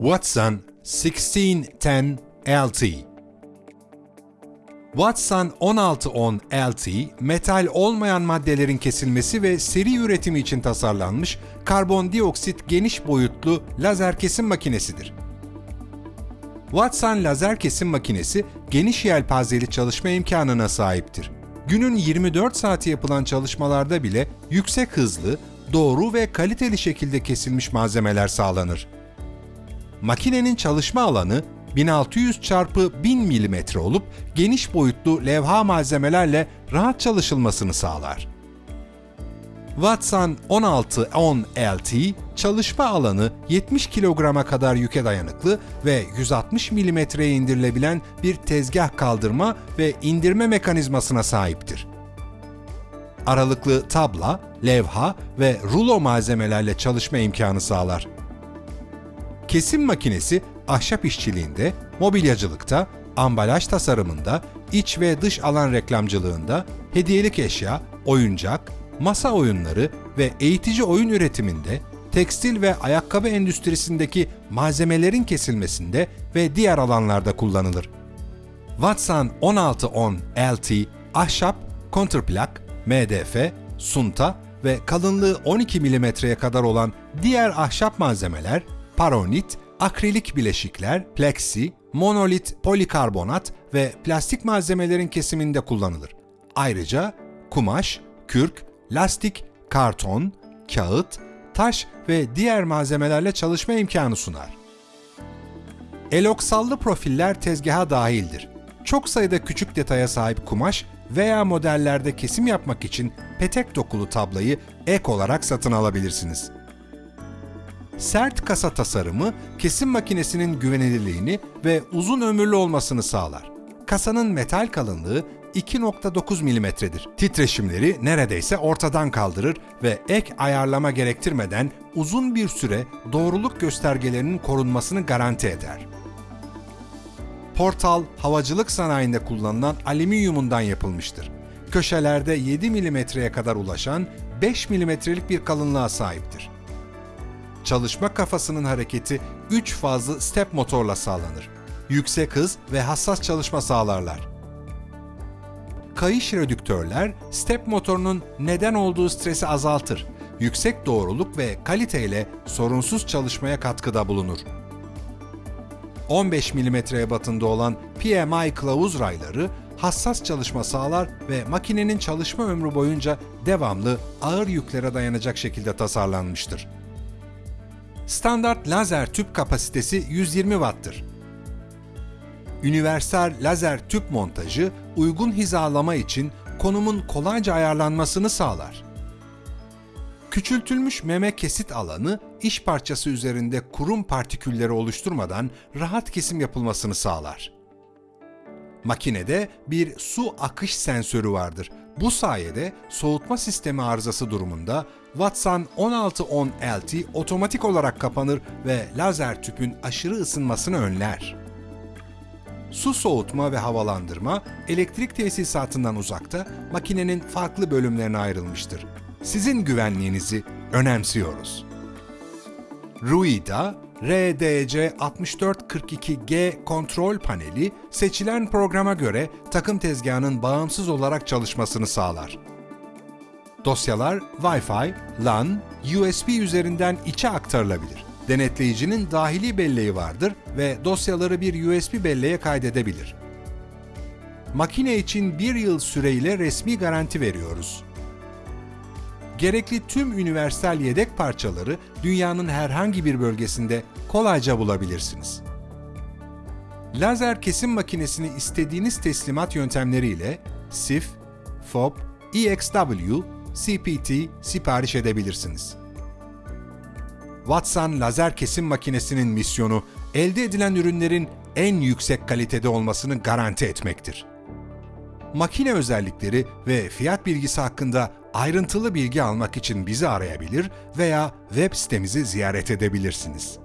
Watson 1610 LT Watson 1610 LT, metal olmayan maddelerin kesilmesi ve seri üretimi için tasarlanmış karbondioksit geniş boyutlu lazer kesim makinesidir. Watson lazer kesim makinesi geniş yelpazeli çalışma imkanına sahiptir. Günün 24 saati yapılan çalışmalarda bile yüksek hızlı, doğru ve kaliteli şekilde kesilmiş malzemeler sağlanır. Makinenin çalışma alanı 1600 x 1000 mm olup geniş boyutlu levha malzemelerle rahat çalışılmasını sağlar. Watson 1610 LT çalışma alanı 70 kilograma kadar yüke dayanıklı ve 160 mm'ye indirilebilen bir tezgah kaldırma ve indirme mekanizmasına sahiptir. Aralıklı tabla, levha ve rulo malzemelerle çalışma imkanı sağlar. Kesim makinesi ahşap işçiliğinde, mobilyacılıkta, ambalaj tasarımında, iç ve dış alan reklamcılığında, hediyelik eşya, oyuncak, masa oyunları ve eğitici oyun üretiminde, tekstil ve ayakkabı endüstrisindeki malzemelerin kesilmesinde ve diğer alanlarda kullanılır. Watson 1610 LT, ahşap, kontrplak, MDF, sunta ve kalınlığı 12 mm'ye kadar olan diğer ahşap malzemeler, paronit, akrilik bileşikler, plexi, monolit polikarbonat ve plastik malzemelerin kesiminde kullanılır. Ayrıca kumaş, kürk, lastik, karton, kağıt, taş ve diğer malzemelerle çalışma imkanı sunar. Eloksallı profiller tezgaha dahildir. Çok sayıda küçük detaya sahip kumaş veya modellerde kesim yapmak için petek dokulu tablayı ek olarak satın alabilirsiniz. Sert kasa tasarımı kesim makinesinin güvenilirliğini ve uzun ömürlü olmasını sağlar. Kasanın metal kalınlığı 2.9 mm'dir. Titreşimleri neredeyse ortadan kaldırır ve ek ayarlama gerektirmeden uzun bir süre doğruluk göstergelerinin korunmasını garanti eder. Portal, havacılık sanayinde kullanılan alüminyumundan yapılmıştır. Köşelerde 7 mm'ye kadar ulaşan 5 mm'lik bir kalınlığa sahiptir. Çalışma kafasının hareketi 3 fazlı step motorla sağlanır. Yüksek hız ve hassas çalışma sağlarlar. Kayış redüktörler step motorunun neden olduğu stresi azaltır. Yüksek doğruluk ve kaliteyle sorunsuz çalışmaya katkıda bulunur. 15 mm'ye batında olan PMI kılavuz rayları hassas çalışma sağlar ve makinenin çalışma ömrü boyunca devamlı ağır yüklere dayanacak şekilde tasarlanmıştır. Standart lazer tüp kapasitesi 120 Watt'tır. Universal lazer tüp montajı uygun hizalama için konumun kolayca ayarlanmasını sağlar. Küçültülmüş meme kesit alanı iş parçası üzerinde kurum partikülleri oluşturmadan rahat kesim yapılmasını sağlar. Makinede bir su akış sensörü vardır. Bu sayede soğutma sistemi arızası durumunda Watson 1610 LT otomatik olarak kapanır ve lazer tüpün aşırı ısınmasını önler. Su soğutma ve havalandırma elektrik tesisatından uzakta makinenin farklı bölümlerine ayrılmıştır. Sizin güvenliğinizi önemsiyoruz. Ruida RDC6442G kontrol paneli seçilen programa göre takım tezgahının bağımsız olarak çalışmasını sağlar. Dosyalar Wi-Fi, LAN, USB üzerinden içe aktarılabilir. Denetleyicinin dahili belleği vardır ve dosyaları bir USB belleğe kaydedebilir. Makine için bir yıl süreyle resmi garanti veriyoruz. Gerekli tüm üniversal yedek parçaları dünyanın herhangi bir bölgesinde kolayca bulabilirsiniz. Lazer kesim makinesini istediğiniz teslimat yöntemleriyle SIF, FOB, EXW, CPT sipariş edebilirsiniz. Watson lazer kesim makinesinin misyonu elde edilen ürünlerin en yüksek kalitede olmasını garanti etmektir. Makine özellikleri ve fiyat bilgisi hakkında ayrıntılı bilgi almak için bizi arayabilir veya web sitemizi ziyaret edebilirsiniz.